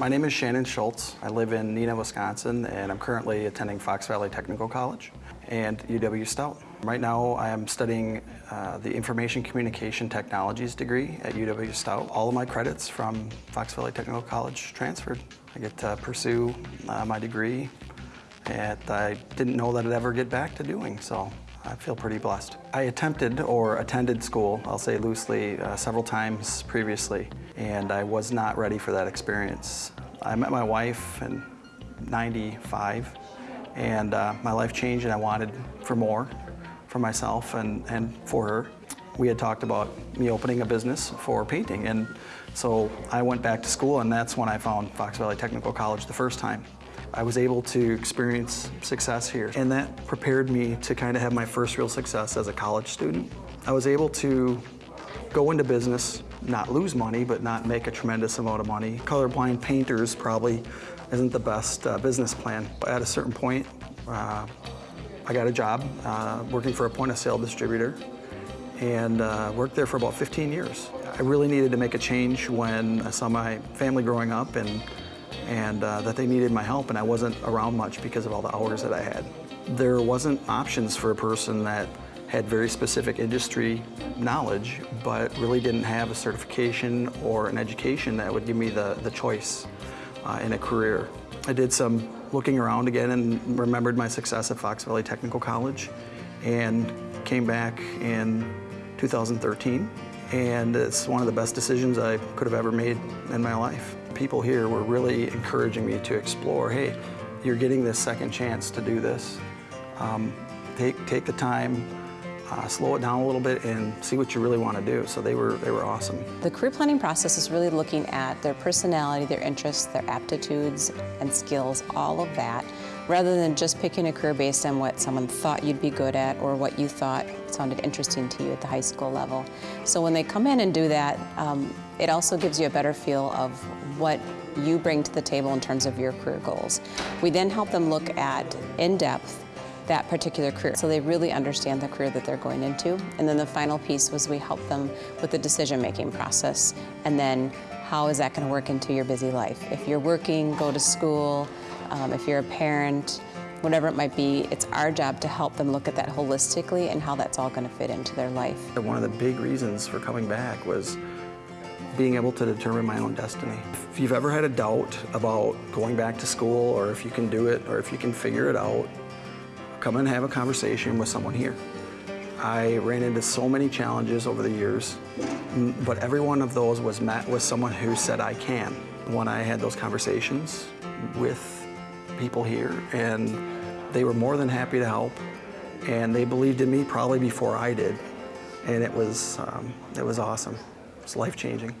My name is Shannon Schultz. I live in Neenah, Wisconsin, and I'm currently attending Fox Valley Technical College and UW Stout. Right now, I am studying uh, the Information Communication Technologies degree at UW Stout. All of my credits from Fox Valley Technical College transferred. I get to pursue uh, my degree that I didn't know that I'd ever get back to doing, so I feel pretty blessed. I attempted or attended school, I'll say loosely, uh, several times previously, and I was not ready for that experience. I met my wife in 95, and uh, my life changed and I wanted for more for myself and, and for her. We had talked about me opening a business for painting, and so I went back to school, and that's when I found Fox Valley Technical College the first time. I was able to experience success here, and that prepared me to kind of have my first real success as a college student. I was able to go into business, not lose money, but not make a tremendous amount of money. Colorblind painters probably isn't the best uh, business plan. At a certain point, uh, I got a job uh, working for a point of sale distributor and uh, worked there for about 15 years. I really needed to make a change when I saw my family growing up and and uh, that they needed my help and I wasn't around much because of all the hours that I had. There wasn't options for a person that had very specific industry knowledge but really didn't have a certification or an education that would give me the, the choice uh, in a career. I did some looking around again and remembered my success at Fox Valley Technical College and came back in 2013 and it's one of the best decisions I could have ever made in my life people here were really encouraging me to explore, hey, you're getting this second chance to do this. Um, take, take the time, uh, slow it down a little bit and see what you really want to do. So they were, they were awesome. The career planning process is really looking at their personality, their interests, their aptitudes and skills, all of that, rather than just picking a career based on what someone thought you'd be good at or what you thought sounded interesting to you at the high school level. So when they come in and do that, um, it also gives you a better feel of what you bring to the table in terms of your career goals. We then help them look at, in depth, that particular career. So they really understand the career that they're going into. And then the final piece was we help them with the decision-making process. And then how is that going to work into your busy life? If you're working, go to school, um, if you're a parent, whatever it might be, it's our job to help them look at that holistically and how that's all going to fit into their life. One of the big reasons for coming back was being able to determine my own destiny. If you've ever had a doubt about going back to school or if you can do it or if you can figure it out, come and have a conversation with someone here. I ran into so many challenges over the years, but every one of those was met with someone who said, I can. When I had those conversations with people here, and they were more than happy to help, and they believed in me probably before I did, and it was, um, it was awesome. It's life-changing.